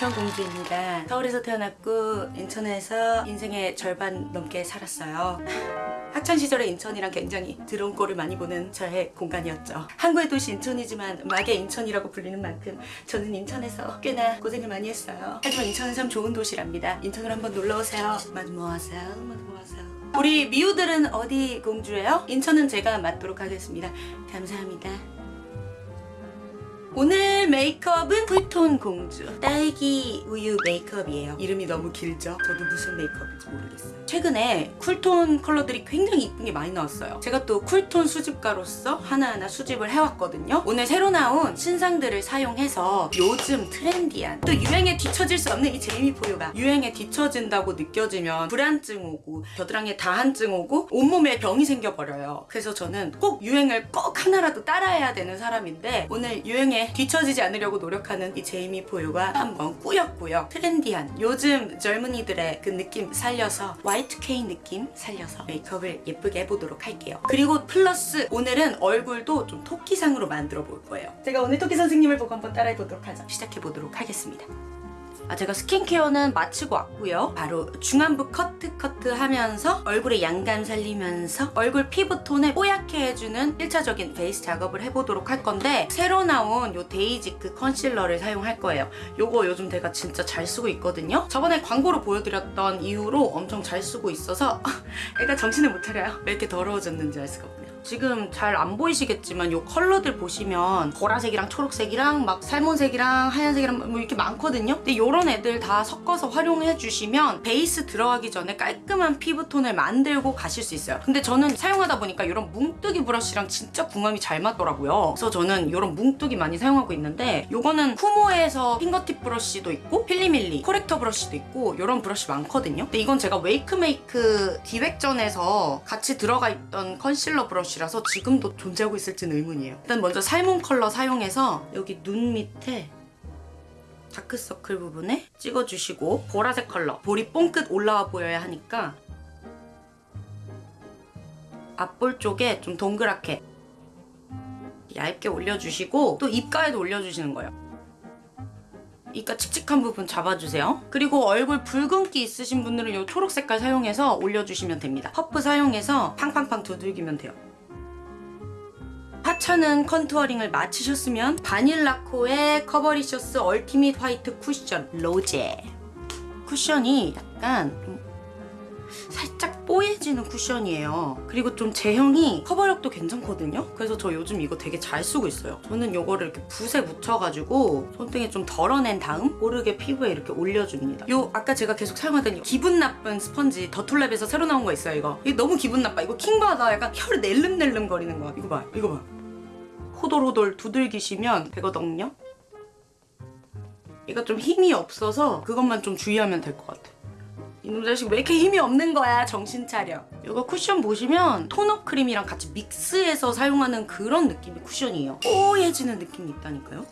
인천공주입니다. 서울에서 태어났고 인천에서 인생의 절반 넘게 살았어요. 학창시절에 인천이랑 굉장히 드러운 꼴을 많이 보는 저의 공간이었죠. 항구의 도시 인천이지만 막의 인천이라고 불리는 만큼 저는 인천에서 꽤나 고생을 많이 했어요. 하지만 인천은 참 좋은 도시랍니다. 인천으로 한번 놀러오세요. 마드모아세요 마드모아세요 우리 미우들은 어디 공주예요? 인천은 제가 맡도록 하겠습니다. 감사합니다 오늘 메이크업은 쿨톤 공주. 딸기 우유 메이크업이에요. 이름이 너무 길죠? 저도 무슨 메이크업인지 모르겠어요. 최근에 쿨톤 컬러들이 굉장히 이쁜 게 많이 나왔어요. 제가 또 쿨톤 수집가로서 하나하나 수집을 해왔거든요. 오늘 새로 나온 신상들을 사용해서 요즘 트렌디한 또 유행에 뒤처질 수 없는 이 제이미 포유가 유행에 뒤처진다고 느껴지면 불안증 오고 겨드랑이에 다한증 오고 온몸에 병이 생겨버려요. 그래서 저는 꼭 유행을 꼭 하나라도 따라해야 되는 사람인데 오늘 유행에 뒤처지지 않으려고 노력하는 이 제이미 포유가 한번 꾸역꾸역 트렌디한 요즘 젊은이들의 그 느낌 살려서 Y2K 느낌 살려서 메이크업을 예쁘게 해보도록 할게요. 그리고 플러스 오늘은 얼굴도 좀 토끼상으로 만들어 볼 거예요. 제가 오늘 토끼 선생님을 보고 한번 따라해 보도록 하죠 시작해 보도록 하겠습니다 아, 제가 스킨케어는 마치고 왔고요. 바로 중안부 커트 커트 하면서 얼굴에 양감 살리면서 얼굴 피부톤을 뽀얗게 해주는 1차적인 베이스 작업을 해보도록 할 건데 새로 나온 요 데이지크 컨실러를 사용할 거예요. 요거 요즘 제가 진짜 잘 쓰고 있거든요. 저번에 광고로 보여드렸던 이후로 엄청 잘 쓰고 있어서 애가 정신을 못 차려요. 왜 이렇게 더러워졌는지 알 수가 없네요. 지금 잘 안 보이시겠지만 요 컬러들 보시면 보라색이랑 초록색이랑 막 salmon색이랑 하얀색이랑 뭐 이렇게 많거든요. 근데 요런 애들 다 섞어서 활용해 주시면 베이스 들어가기 전에 깔끔한 피부톤을 만들고 가실 수 있어요. 근데 저는 사용하다 보니까 이런 뭉뜨기 브러쉬랑 진짜 궁합이 잘 맞더라고요. 그래서 저는 이런 뭉뜨기 많이 사용하고 있는데 요거는 쿠모에서 핑거팁 브러쉬도 있고 필리밀리 코렉터 브러쉬도 있고 이런 브러쉬 많거든요. 근데 이건 제가 웨이크메이크 기획전에서 같이 들어가 있던 컨실러 브러쉬 브러쉬라서 지금도 존재하고 있을지는 의문이에요. 일단 먼저 salmon 컬러 사용해서 여기 눈 밑에 다크서클 부분에 찍어주시고 보라색 컬러 볼이 봉긋 올라와 보여야 하니까 앞볼 쪽에 좀 동그랗게 얇게 올려주시고 또 입가에도 올려주시는 거예요. 입가 칙칙한 부분 잡아주세요. 그리고 얼굴 붉은기 있으신 분들은 이 초록 색깔 사용해서 올려주시면 됩니다. 퍼프 사용해서 팡팡팡 두들기면 돼요. 하찮은 컨투어링을 마치셨으면 바닐라코의 커버리셔스 얼티밋 화이트 쿠션 로제 쿠션이 약간 좀 살짝 뽀얘지는 쿠션이에요. 그리고 좀 제형이 커버력도 괜찮거든요. 그래서 저 요즘 이거 되게 잘 쓰고 있어요. 저는 이거를 이렇게 붓에 묻혀가지고 손등에 좀 덜어낸 다음 모르게 피부에 이렇게 올려줍니다. 요 아까 제가 계속 사용하던 이 기분 나쁜 스펀지 더툴랩에서 새로 나온 거 있어요 이거. 이게 너무 기분 나빠. 이거 킹받아. 약간 혀를 낼름낼름 거리는 거야. 이거 봐. 이거 봐. 호돌호돌 두들기시면 되거든요. 얘가 좀 힘이 없어서 그것만 좀 주의하면 될 것 같아. 이놈 자식 왜 이렇게 힘이 없는 거야? 정신 차려. 이거 쿠션 보시면 토너 크림이랑 같이 믹스해서 사용하는 그런 느낌의 쿠션이에요. 뽀얘지는 느낌이 있다니까요.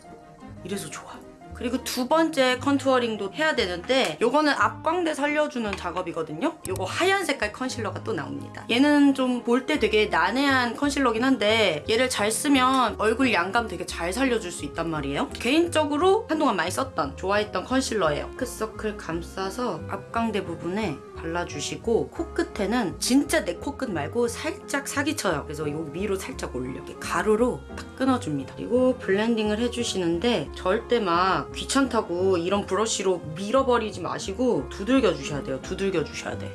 이래서 좋아 그리고 두 번째 contouring도 해야 되는데 요거는 앞광대 살려주는 작업이거든요. 요거 하얀 색깔 컨실러가 또 나옵니다. 얘는 좀 볼 때 되게 난해한 컨실러긴 한데 얘를 잘 쓰면 얼굴 양감 되게 잘 살려줄 수 있단 말이에요. 개인적으로 한동안 많이 썼던 좋아했던 컨실러예요. 다크서클 감싸서 앞광대 부분에 발라주시고 코끝에는 진짜 내 코끝 말고 살짝 사기쳐요. 그래서 여기 위로 살짝 올려. 이렇게 가로로 딱 끊어줍니다. 그리고 블렌딩을 해주시는데 절대 막 귀찮다고 이런 브러쉬로 밀어버리지 마시고 두들겨 주셔야 돼요. 두들겨 주셔야 돼.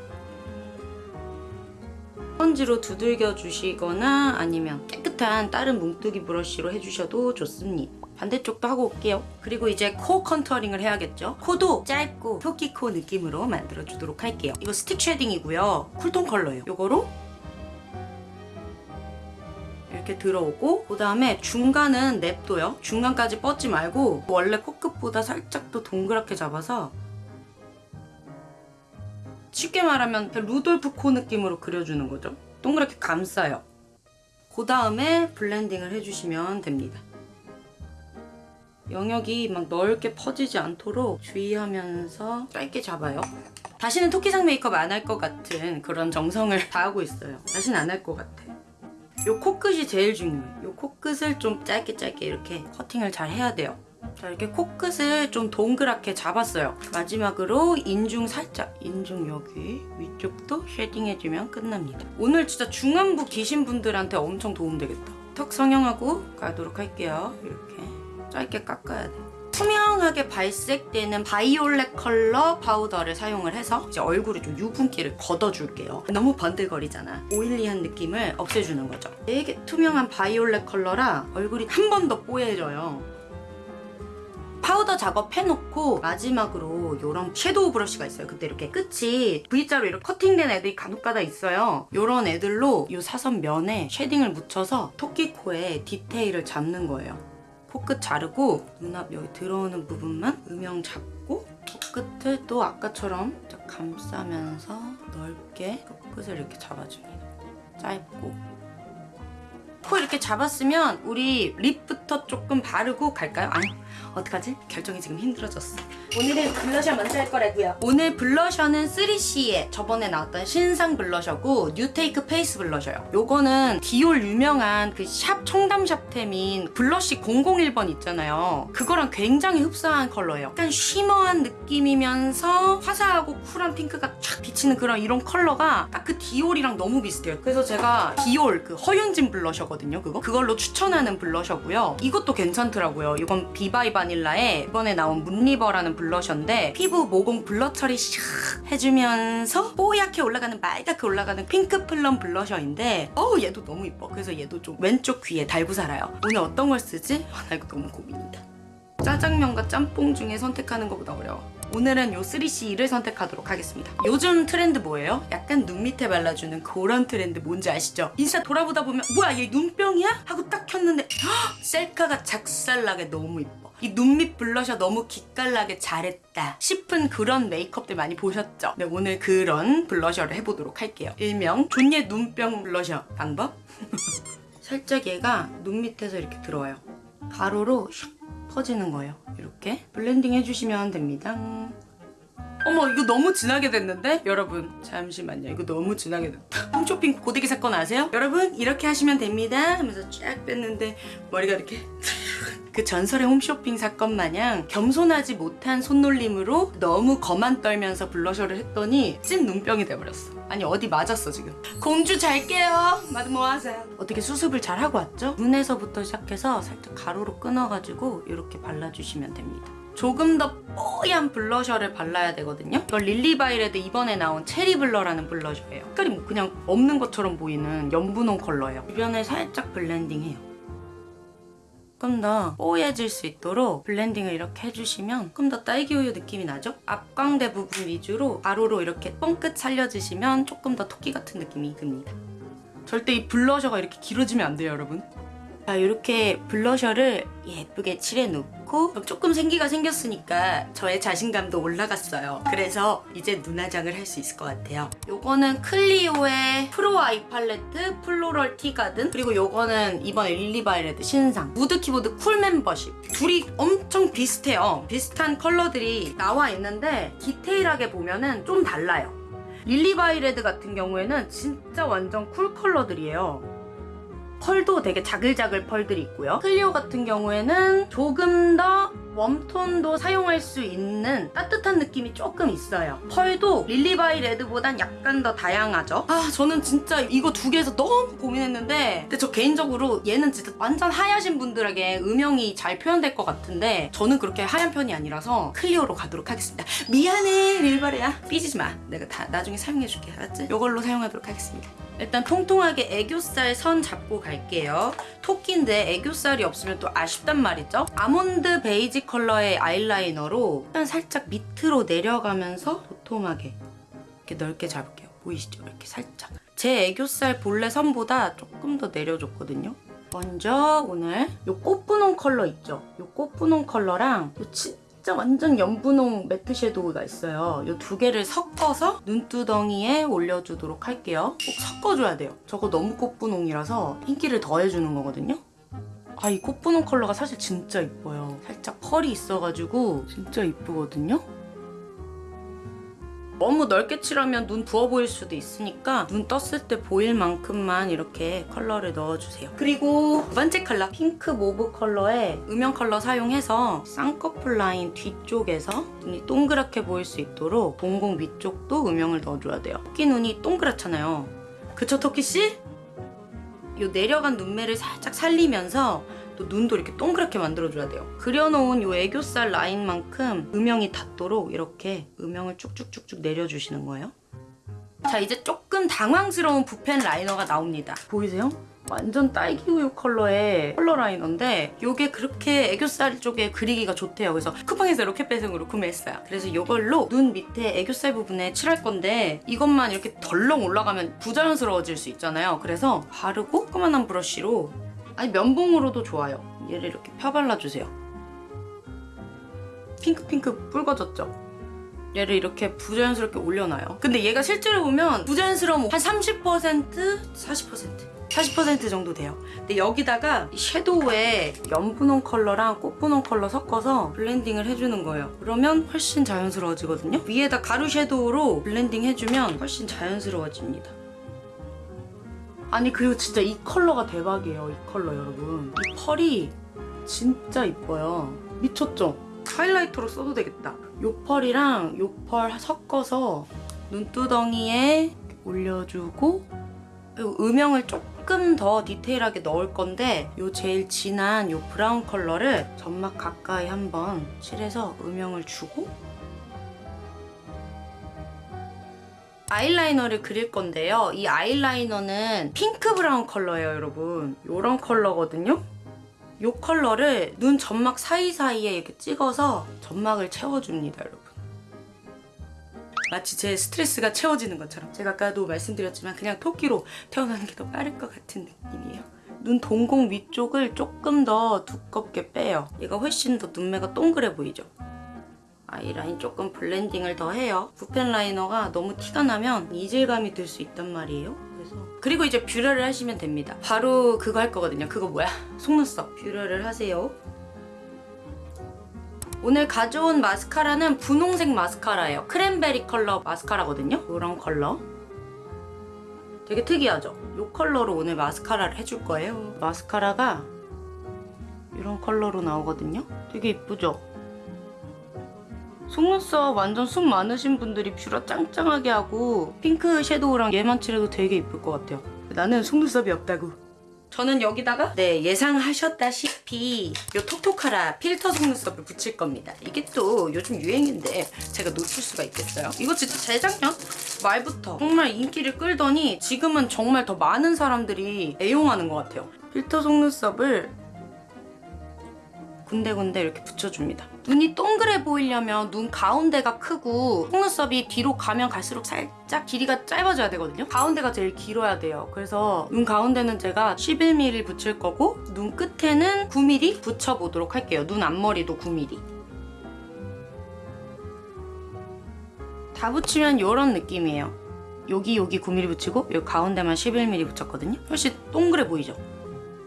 스펀지로 두들겨 주시거나 아니면 깨끗한 다른 뭉뜨기 브러쉬로 해주셔도 좋습니다. 반대쪽도 하고 올게요. 그리고 이제 코 contouring을 해야겠죠. 코도 짧고 토끼코 느낌으로 만들어주도록 할게요. 이거 스틱 shading이고요. 쿨톤 컬러예요. 이거로 이렇게 들어오고 그 다음에 중간은 냅둬요. 중간까지 뻗지 말고 원래 코끝보다 살짝 더 동그랗게 잡아서 쉽게 말하면 루돌프 코 느낌으로 그려주는 거죠. 동그랗게 감싸요. 그 다음에 블렌딩을 해주시면 됩니다. 영역이 막 넓게 퍼지지 않도록 주의하면서 짧게 잡아요. 다시는 토끼상 메이크업 안 할 것 같은 그런 정성을 다하고 있어요. 다시는 안 할 것 같아. 요 코끝이 제일 중요해. 요 코끝을 좀 짧게 짧게 이렇게 커팅을 잘 해야 돼요. 자 이렇게 코끝을 좀 동그랗게 잡았어요. 마지막으로 인중 살짝 인중 여기 위쪽도 shading해주면 끝납니다. 오늘 진짜 중안부 기신 분들한테 엄청 도움되겠다. 턱 성형하고 가도록 할게요. 이렇게 짧게 깎아야 돼. 투명하게 발색되는 바이올렛 컬러 파우더를 사용을 해서 이제 얼굴에 좀 유분기를 걷어줄게요. 너무 번들거리잖아. oily한 느낌을 없애주는 거죠. 되게 투명한 바이올렛 컬러라 얼굴이 한 번 더 뽀얘져요. 파우더 작업해놓고 마지막으로 이런 섀도우 브러쉬가 있어요. 그때 이렇게 끝이 V자로 이렇게 커팅된 애들이 간혹가다 있어요. 이런 애들로 이 사선 면에 shading을 묻혀서 토끼 코에 디테일을 잡는 거예요. 코끝 자르고 눈앞 여기 들어오는 부분만 음영 잡고 코끝을 또 아까처럼 딱 감싸면서 넓게 코끝을 이렇게 잡아줍니다. 짧고 코 이렇게 잡았으면 우리 립부터 조금 바르고 갈까요? 아니 어떡하지? 결정이 지금 힘들어졌어. 오늘은 블러셔 먼저 할 거라고요. 오늘 블러셔는 3CE의 저번에 나왔던 신상 블러셔고 뉴테이크 페이스 블러셔요. 요거는 디올 유명한 그 샵 청담샵템인 블러쉬 001번 있잖아요. 그거랑 굉장히 흡사한 컬러예요. 약간 shimmer한 느낌이면서 화사하고 쿨한 핑크가 쫙 비치는 그런 이런 컬러가 딱 그 디올이랑 너무 비슷해요. 그래서 제가 디올 그 허윤진 블러셔거든요 그거? 그걸로 추천하는 블러셔고요. 이것도 괜찮더라고요. 이건 비바이 바닐라의 이번에 나온 문리버라는 블러셔인데 피부 모공 blur 처리 샥 해주면서 뽀얗게 올라가는 말갛게 올라가는 핑크 플럼 블러셔인데 어우 얘도 너무 이뻐 그래서 얘도 좀 왼쪽 귀에 달고 살아요 오늘 어떤 걸 쓰지? 아, 나 이거 너무 고민이다 짜장면과 짬뽕 중에 선택하는 것보다 어려워 오늘은 요 3CE를 선택하도록 하겠습니다 요즘 트렌드 뭐예요? 약간 눈 밑에 발라주는 그런 트렌드 뭔지 아시죠? 인스타 돌아보다 보면 뭐야 얘 눈병이야? 하고 딱 켰는데 헉! 셀카가 작살나게 너무 이뻐 이 눈밑 블러셔 너무 기깔나게 잘했다 싶은 그런 메이크업들 많이 보셨죠? 네 오늘 그런 블러셔를 해보도록 할게요 일명 존예 눈병 블러셔 방법? 살짝 얘가 눈 밑에서 이렇게 들어와요 가로로 샥 퍼지는 거예요 이렇게 블렌딩 해주시면 됩니다 어머 이거 너무 진하게 됐는데? 여러분 잠시만요 이거 너무 진하게 됐다 홈쇼핑 고데기 사건 아세요? 여러분 이렇게 하시면 됩니다 하면서 쫙 뺐는데 머리가 이렇게 그 전설의 홈쇼핑 사건 마냥 겸손하지 못한 손놀림으로 너무 거만 떨면서 블러셔를 했더니 찐 눈병이 돼버렸어 아니 어디 맞았어 지금 공주 잘게요 마드 모아세요 어떻게 수습을 잘 하고 왔죠? 눈에서부터 시작해서 살짝 가로로 끊어가지고 이렇게 발라주시면 됩니다 조금 더 뽀얀 블러셔를 발라야 되거든요. 이건 릴리바이레드 이번에 나온 체리 블러라는 블러셔예요. 색깔이 뭐 그냥 없는 것처럼 보이는 연분홍 컬러예요. 주변에 살짝 블렌딩해요. 조금 더 뽀얘질 수 있도록 블렌딩을 이렇게 해주시면 조금 더 딸기 우유 느낌이 나죠? 앞광대 부분 위주로 가로로 이렇게 뻥끝 살려주시면 조금 더 토끼 같은 느낌이 듭니다. 절대 이 블러셔가 이렇게 길어지면 안 돼요, 여러분. 자, 이렇게 블러셔를 예쁘게 칠해놓고 조금 생기가 생겼으니까 저의 자신감도 올라갔어요. 그래서 이제 눈화장을 할 수 있을 것 같아요. 요거는 클리오의 프로 아이 팔레트 플로럴 티가든 그리고 요거는 이번에 릴리바이레드 신상 무드 키보드 쿨 멤버십 둘이 엄청 비슷해요. 비슷한 컬러들이 나와 있는데 디테일하게 보면은 좀 달라요. 릴리바이레드 같은 경우에는 진짜 완전 cool 컬러들이에요. 펄도 되게 자글자글 펄들이 있고요. 클리오 같은 경우에는 조금 더 warm tone도 사용할 수 있는 따뜻한 느낌이 조금 있어요. 펄도 릴리바이레드보단 약간 더 다양하죠. 아 저는 진짜 이거 두 개에서 너무 고민했는데 근데 저 개인적으로 얘는 진짜 완전 하얗신 분들에게 음영이 잘 표현될 것 같은데 저는 그렇게 하얀 편이 아니라서 클리오로 가도록 하겠습니다. 미안해 릴바레야 삐지지 마. 내가 다 나중에 사용해줄게 알았지? 이걸로 사용하도록 하겠습니다. 일단 통통하게 애교살 선 잡고 갈게요. 토끼인데 애교살이 없으면 또 아쉽단 말이죠. 아몬드 베이지 컬러의 아이라이너로 살짝 밑으로 내려가면서 도톰하게 이렇게 넓게 잡을게요. 보이시죠? 이렇게 살짝. 제 애교살 본래 선보다 조금 더 내려줬거든요. 먼저 오늘 이 꽃분홍 컬러 있죠? 이 꽃분홍 컬러랑 이 진짜 완전 연분홍 matte 섀도우가 있어요. 이 두 개를 섞어서 눈두덩이에 올려주도록 할게요. 꼭 섞어줘야 돼요. 저거 너무 꽃분홍이라서 흰기를 더해주는 거거든요. 아, 이 꽃분홍 컬러가 사실 진짜 이뻐요. 살짝 펄이 있어가지고 진짜 이쁘거든요. 너무 넓게 칠하면 눈 부어 보일 수도 있으니까 눈 떴을 때 보일 만큼만 이렇게 컬러를 넣어주세요. 그리고 두 번째 컬러 핑크 mauve 컬러에 음영 컬러 사용해서 쌍꺼풀 라인 뒤쪽에서 눈이 동그랗게 보일 수 있도록 동공 위쪽도 음영을 넣어줘야 돼요. 토끼 눈이 동그랗잖아요. 그쵸 토끼씨? 요 내려간 눈매를 살짝 살리면서 또 눈도 이렇게 동그랗게 만들어줘야 돼요. 그려놓은 요 애교살 라인만큼 음영이 닿도록 이렇게 음영을 쭉쭉쭉쭉 내려주시는 거예요. 자 이제 조금 당황스러운 붓펜 라이너가 나옵니다. 보이세요? 완전 딸기 우유 컬러의 컬러 라이너인데 이게 그렇게 애교살 쪽에 그리기가 좋대요. 그래서 쿠팡에서 이렇게 배송으로 구매했어요. 그래서 이걸로 눈 밑에 애교살 부분에 칠할 건데 이것만 이렇게 덜렁 올라가면 부자연스러워질 수 있잖아요. 그래서 바르고 조그만한 브러쉬로 아니 면봉으로도 좋아요. 얘를 이렇게 펴발라주세요. 핑크핑크 붉어졌죠? 얘를 이렇게 부자연스럽게 올려놔요. 근데 얘가 실제로 보면 부자연스러움 한 30%? 40%? 40% 정도 돼요. 근데 여기다가 이 섀도우에 연분홍 컬러랑 꽃분홍 컬러 섞어서 blending을 해주는 거예요. 그러면 훨씬 자연스러워지거든요. 위에다 가루 섀도우로 blending 해주면 훨씬 자연스러워집니다. 아니 그리고 진짜 이 컬러가 대박이에요. 이 컬러 여러분. 이 펄이 진짜 이뻐요. 미쳤죠? 하이라이터로 써도 되겠다. 요 펄이랑 요펄 섞어서 눈두덩이에 올려주고 음영을 조금 더 디테일하게 넣을 건데 요 제일 진한 요 브라운 컬러를 점막 가까이 한번 칠해서 음영을 주고 아이라이너를 그릴 건데요. 이 아이라이너는 핑크 브라운 컬러예요, 여러분. 요런 컬러거든요. 요 컬러를 눈 점막 사이사이에 이렇게 찍어서 점막을 채워줍니다, 여러분. 마치 제 스트레스가 채워지는 것처럼 제가 아까도 말씀드렸지만 그냥 토끼로 태어나는 게 더 빠를 것 같은 느낌이에요. 눈 동공 위쪽을 조금 더 두껍게 빼요. 얘가 훨씬 더 눈매가 동그래 보이죠? 아이라인 조금 blending을 더 해요. 붓펜 라이너가 너무 티가 나면 이질감이 들 수 있단 말이에요. 그리고 이제 뷰러를 하시면 됩니다. 바로 그거 할 거거든요. 그거 뭐야? 속눈썹. 뷰러를 하세요. 오늘 가져온 마스카라는 분홍색 마스카라예요. 크랜베리 컬러 마스카라거든요. 이런 컬러. 되게 특이하죠? 이 컬러로 오늘 마스카라를 해줄 거예요. 마스카라가 이런 컬러로 나오거든요. 되게 이쁘죠? 속눈썹 완전 숱 많으신 분들이 뷰러 짱짱하게 하고 핑크 섀도우랑 얘만 칠해도 되게 이쁠 것 같아요. 나는 속눈썹이 없다고. 저는 여기다가 네 예상하셨다시피 요 톡톡하라 필터 속눈썹을 붙일 겁니다. 이게 또 요즘 유행인데 제가 놓칠 수가 있겠어요? 이거 진짜 재작년 말부터 정말 인기를 끌더니 지금은 정말 더 많은 사람들이 애용하는 것 같아요. 필터 속눈썹을 군데군데 이렇게 붙여줍니다. 눈이 동그래 보이려면 눈 가운데가 크고 속눈썹이 뒤로 가면 갈수록 살짝 길이가 짧아져야 되거든요. 가운데가 제일 길어야 돼요. 그래서 눈 가운데는 제가 11mm 붙일 거고 눈 끝에는 9mm 붙여보도록 할게요. 눈 앞머리도 9mm. 다 붙이면 이런 느낌이에요. 여기 여기 9mm 붙이고 여기 가운데만 11mm 붙였거든요. 훨씬 동그래 보이죠?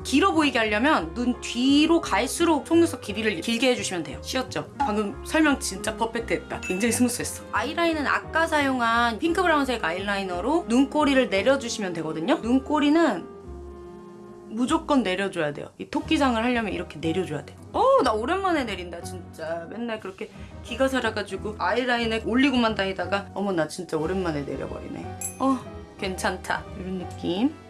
길어 보이게 하려면 눈 뒤로 갈수록 속눈썹 길이를 길게 해주시면 돼요. 쉬웠죠? 방금 설명 진짜 perfect했다. 굉장히 smooth했어. 아이라인은 아까 사용한 핑크 브라운색 아이라이너로 눈꼬리를 내려주시면 되거든요. 눈꼬리는 무조건 내려줘야 돼요. 이 토끼장을 하려면 이렇게 내려줘야 돼요. 어우 나 오랜만에 내린다 진짜. 맨날 그렇게 기가 살아가지고 아이라인을 올리고만 다니다가 어머 나 진짜 오랜만에 내려버리네. 어 괜찮다. 이런 느낌.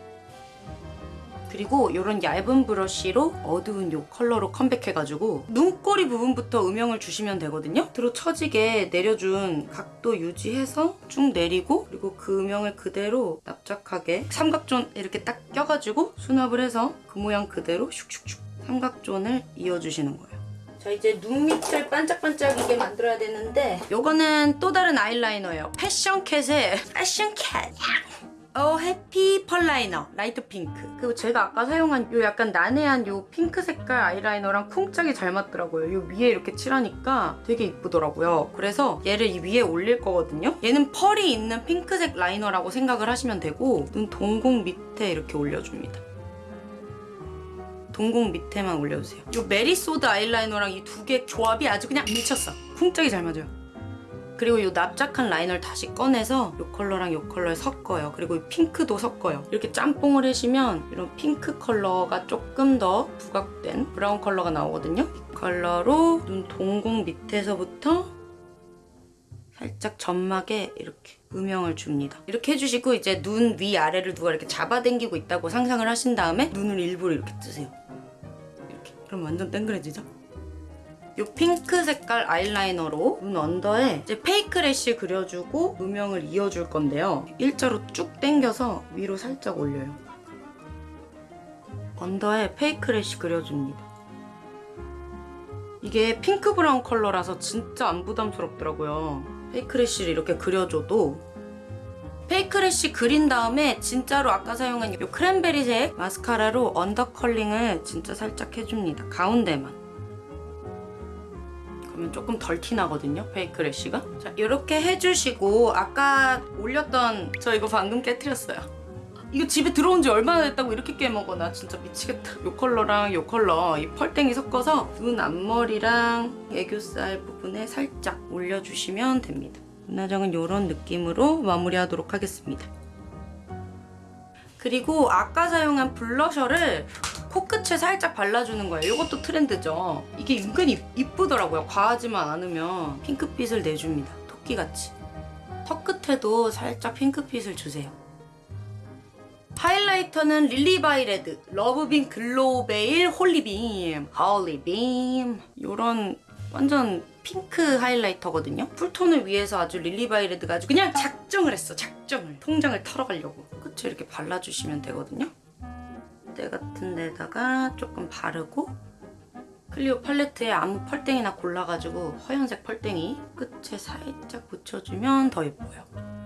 그리고 이런 얇은 브러쉬로 어두운 이 컬러로 컴백해가지고 눈꼬리 부분부터 음영을 주시면 되거든요. 들어 처지게 내려준 각도 유지해서 쭉 내리고 그리고 그 음영을 그대로 납작하게 삼각존 이렇게 딱 껴가지고 수납을 해서 그 모양 그대로 슉슉슉 삼각존을 이어주시는 거예요. 자 이제 눈 밑을 반짝반짝이게 만들어야 되는데 이거는 또 다른 아이라이너예요. 패션캣의 패션캣 어 해피 펄라이너 라이트 핑크. 그리고 제가 아까 사용한 요 약간 난해한 요 핑크 색깔 아이라이너랑 쿵짝이 잘 맞더라고요. 요 위에 이렇게 칠하니까 되게 이쁘더라고요. 그래서 얘를 이 위에 올릴 거거든요. 얘는 펄이 있는 핑크색 라이너라고 생각을 하시면 되고 눈 동공 밑에 이렇게 올려줍니다. 동공 밑에만 올려주세요. 요 메리소드 아이라이너랑 이 두 개 조합이 아주 그냥 미쳤어. 쿵짝이 잘 맞아요 그리고 이 납작한 라이너를 다시 꺼내서 이 컬러랑 이 컬러를 섞어요. 그리고 이 핑크도 섞어요. 이렇게 짬뽕을 하시면 이런 핑크 컬러가 조금 더 부각된 브라운 컬러가 나오거든요. 이 컬러로 눈 동공 밑에서부터 살짝 점막에 이렇게 음영을 줍니다. 이렇게 해주시고 이제 눈 위아래를 누가 이렇게 잡아당기고 있다고 상상을 하신 다음에 눈을 일부러 이렇게 뜨세요. 이렇게. 그럼 완전 땡그래지죠? 이 핑크 색깔 아이라이너로 눈 under에 이제 fake lash 그려주고 음영을 이어줄 건데요. 일자로 쭉 당겨서 위로 살짝 올려요. under에 fake lash 그려줍니다. 이게 핑크 브라운 컬러라서 진짜 안 부담스럽더라고요. fake lash를 이렇게 그려줘도 fake lash 그린 다음에 진짜로 아까 사용한 이 크랜베리색 마스카라로 under curling을 진짜 살짝 해줍니다. 가운데만. 그러면 조금 덜 티나거든요, 페이크 래쉬가. 자, 이렇게 해주시고 아까 올렸던 저 이거 방금 깨뜨렸어요. 이거 집에 들어온 지 얼마나 됐다고 이렇게 깨먹어 나 진짜 미치겠다 요 컬러랑 요 컬러 이 펄땡이 섞어서 눈 앞머리랑 애교살 부분에 살짝 올려주시면 됩니다 눈화장은 이런 느낌으로 마무리하도록 하겠습니다 그리고 아까 사용한 블러셔를 코끝에 살짝 발라주는 거예요 이것도 트렌드죠 이게 은근히 이쁘더라고요 과하지만 않으면 핑크빛을 내줍니다 토끼같이 턱 끝에도 살짝 핑크빛을 주세요 하이라이터는 릴리바이레드, 러브빔 글로우베일 홀리빔, 홀리빔 이런 완전 핑크 하이라이터거든요. 쿨톤을 위해서 아주 릴리바이레드가 아주 그냥 작정을 했어, 작정을. 통장을 털어가려고. 끝에 이렇게 발라주시면 되거든요. 때 같은 데다가 조금 바르고 클리오 팔레트에 아무 펄땡이나 골라가지고 허연색 펄땡이 끝에 살짝 붙여주면 더 예뻐요.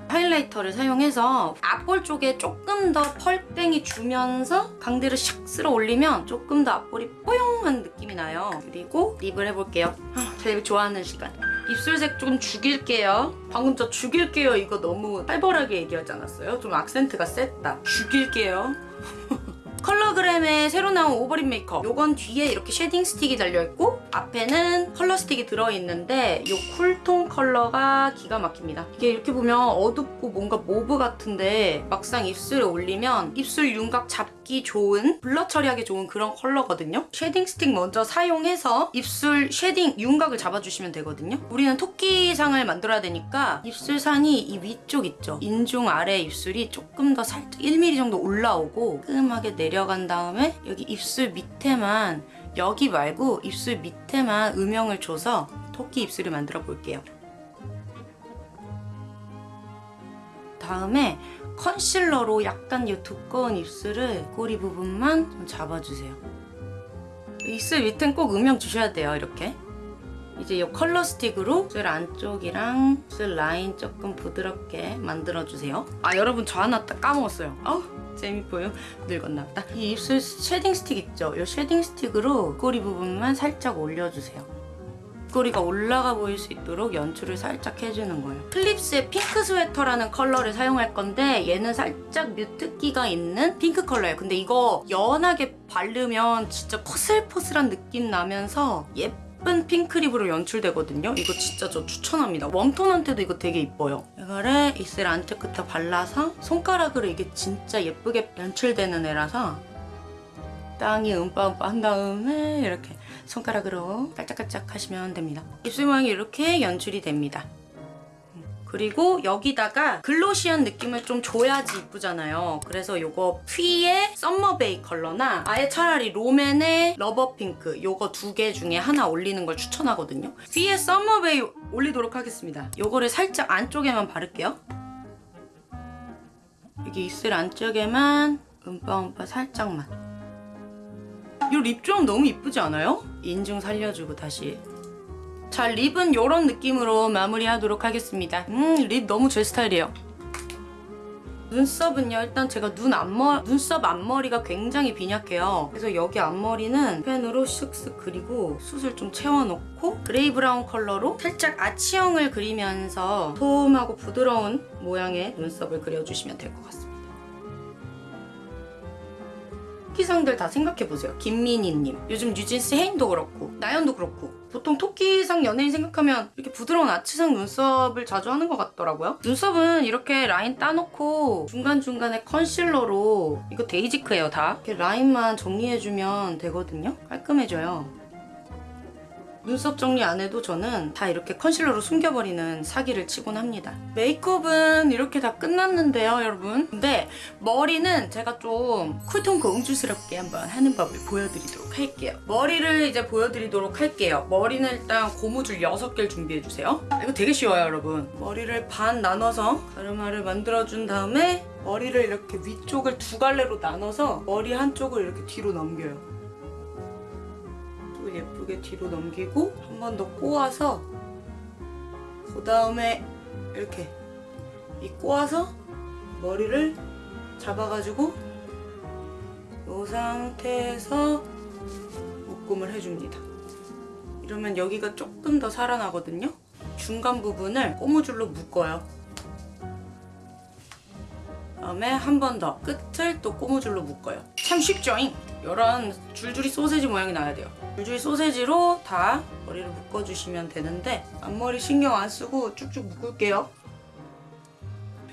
하이라이터를 사용해서 앞볼 쪽에 조금 더 펄땡이 주면서 강대를 샥 쓸어 올리면 조금 더 앞볼이 뽀용한 느낌이 나요. 그리고 립을 해볼게요. 아, 제일 좋아하는 시간. 입술색 좀 죽일게요. 방금 저 죽일게요 이거 너무 살벌하게 얘기하지 않았어요? 좀 악센트가 셌다. 죽일게요. 컬러그램에 새로 나온 오버립 메이크업. 요건 뒤에 이렇게 쉐딩 스틱이 달려있고 앞에는 컬러 스틱이 들어있는데 요 쿨톤 컬러가 기가 막힙니다. 이게 이렇게 보면 어둡고 뭔가 mauve 같은데 막상 입술에 올리면 입술 윤곽 잡기 좋은 blur 처리하기 좋은 그런 컬러거든요. 쉐딩 스틱 먼저 사용해서 입술 쉐딩 윤곽을 잡아주시면 되거든요. 우리는 토끼상을 만들어야 되니까 입술상이 이 위쪽 있죠. 인중 아래 입술이 조금 더 살짝 1mm 정도 올라오고 깔끔하게 내려간 다음에 여기 입술 밑에만 여기 말고 입술 밑에만 음영을 줘서 토끼 입술을 만들어 볼게요. 다음에 컨실러로 약간 이 두꺼운 입술을 꼬리 부분만 좀 잡아주세요. 입술 밑엔 꼭 음영 주셔야 돼요, 이렇게. 이제 이 컬러 스틱으로 입술 안쪽이랑 입술 라인 조금 부드럽게 만들어주세요. 아, 여러분 저 하나 딱 까먹었어요. 아우, 재미보여. 늙었나 보다. 이 입술 쉐딩 스틱 있죠? 이 쉐딩 스틱으로 꼬리 부분만 살짝 올려주세요. 꼬리가 올라가 보일 수 있도록 연출을 살짝 해주는 거예요. 클립스의 핑크 스웨터라는 컬러를 사용할 건데 얘는 살짝 mute기가 있는 핑크 컬러예요. 근데 이거 연하게 바르면 진짜 포슬포슬한 느낌 나면서 예쁜 핑크립으로 연출되거든요. 이거 진짜 저 추천합니다. 웜톤한테도 이거 되게 이뻐요. 이거를 입술 안쪽 끝에 발라서 손가락으로 이게 진짜 예쁘게 연출되는 애라서 땅이 음빠음빠 한 다음에 이렇게 손가락으로 깔짝깔짝 하시면 됩니다. 입술 모양이 이렇게 연출이 됩니다. 그리고 여기다가 glossy한 느낌을 좀 줘야지 이쁘잖아요. 그래서 요거 퓌의 썸머베이 컬러나 아예 차라리 롬앤의 러버핑크 요거 두 개 중에 하나 올리는 걸 추천하거든요. 퓌의 썸머베이 올리도록 하겠습니다. 요거를 살짝 안쪽에만 바를게요. 여기 입술 안쪽에만 음빠음빠 살짝만. 이 립 조합 너무 이쁘지 않아요? 인중 살려주고 다시. 자 립은 이런 느낌으로 마무리하도록 하겠습니다. 음립 너무 제 스타일이에요. 눈썹은요 일단 제가 눈 앞머 눈썹 앞머리가 굉장히 빈약해요. 그래서 여기 앞머리는 펜으로 쓱쓱 그리고 숱을 좀 채워놓고 그레이 브라운 컬러로 살짝 아치형을 그리면서 솜하고 부드러운 모양의 눈썹을 그려주시면 될 것 같습니다 토끼상들 다 생각해보세요. 김민희님, 요즘 뉴진스 혜인도 그렇고 나연도 그렇고 보통 토끼상 연예인 생각하면 이렇게 부드러운 아치상 눈썹을 자주 하는 것 같더라고요. 눈썹은 이렇게 라인 따놓고 중간중간에 컨실러로 이거 데이지크예요 다. 이렇게 라인만 정리해주면 되거든요. 깔끔해져요. 눈썹 정리 안 해도 저는 다 이렇게 컨실러로 숨겨버리는 사기를 치곤 합니다. 메이크업은 이렇게 다 끝났는데요, 여러분. 근데 머리는 제가 좀 쿨톤 공주스럽게 한번 하는 법을 보여드리도록 할게요. 머리를 이제 보여드리도록 할게요. 머리는 일단 고무줄 6개를 준비해주세요. 이거 되게 쉬워요, 여러분. 머리를 반 나눠서 가르마를 만들어준 다음에 머리를 이렇게 위쪽을 두 갈래로 나눠서 머리 한쪽을 이렇게 뒤로 넘겨요. 또 예쁘게 뒤로 넘기고 한 번 더 꼬아서 그 다음에 이렇게 이 꼬아서 머리를 잡아가지고 이 상태에서 묶음을 해줍니다. 이러면 여기가 조금 더 살아나거든요. 중간 부분을 고무줄로 묶어요. 다음에 한 번 더 끝을 또 고무줄로 묶어요. 참 쉽죠잉? 이런 줄줄이 소세지 모양이 나야 돼요. 줄줄이 소세지로 다 머리를 묶어주시면 되는데 앞머리 신경 안 쓰고 쭉쭉 묶을게요.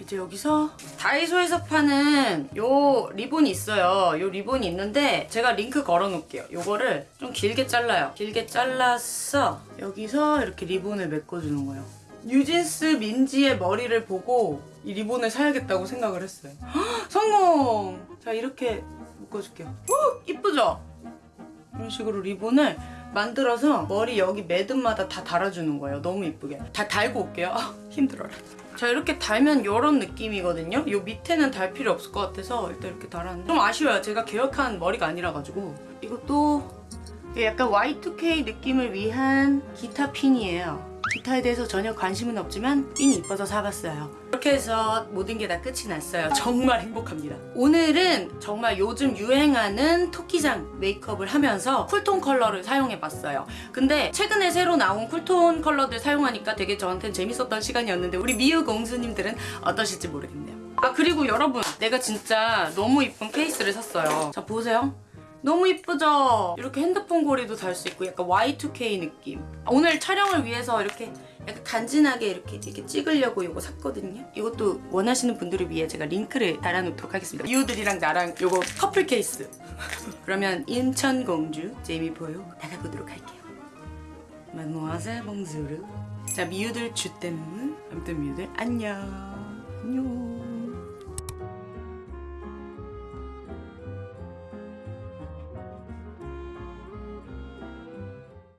이제 여기서 다이소에서 파는 요 리본이 있어요. 요 리본이 있는데 제가 링크 걸어 놓을게요. 요거를 좀 길게 잘라요. 길게 잘라서 여기서 이렇게 리본을 묶어주는 거예요. 뉴진스 민지의 머리를 보고 이 리본을 사야겠다고 생각을 했어요. 헉, 성공! 자 이렇게 묶어줄게요. 오, 이쁘죠? 이런 식으로 리본을 만들어서 머리 여기 매듭마다 다 달아주는 거예요. 너무 이쁘게. 다 달고 올게요. 아, 힘들어라. 자 이렇게 달면 이런 느낌이거든요. 요 밑에는 달 필요 없을 것 같아서 일단 이렇게 달았는데 좀 아쉬워요. 제가 계획한 머리가 아니라 가지고 이것도 약간 Y2K 느낌을 위한 기타 핀이에요. 기타에 대해서 전혀 관심은 없지만 핀이 이뻐서 사봤어요. 이렇게 해서 모든 게 다 끝이 났어요. 정말 행복합니다. 오늘은 정말 요즘 유행하는 토끼상 메이크업을 하면서 쿨톤 컬러를 사용해봤어요. 근데 최근에 새로 나온 쿨톤 컬러들 사용하니까 되게 저한테는 재밌었던 시간이었는데 우리 미유 공주님들은 어떠실지 모르겠네요. 아 그리고 여러분 내가 진짜 너무 이쁜 케이스를 샀어요. 자 보세요. 너무 이쁘죠? 이렇게 핸드폰 고리도 달 수 있고 약간 Y2K 느낌. 오늘 촬영을 위해서 이렇게 약간 간지나게 이렇게 이렇게 찍으려고 이거 샀거든요. 이것도 원하시는 분들을 위해 제가 링크를 달아놓도록 하겠습니다. 이우들이랑 나랑 이거 커플 케이스. 그러면 인천 공주 제이미 보요 나가보도록 할게요. 마누아세 봉주르. 자 미우들 주땜 아무튼 미우들 안녕.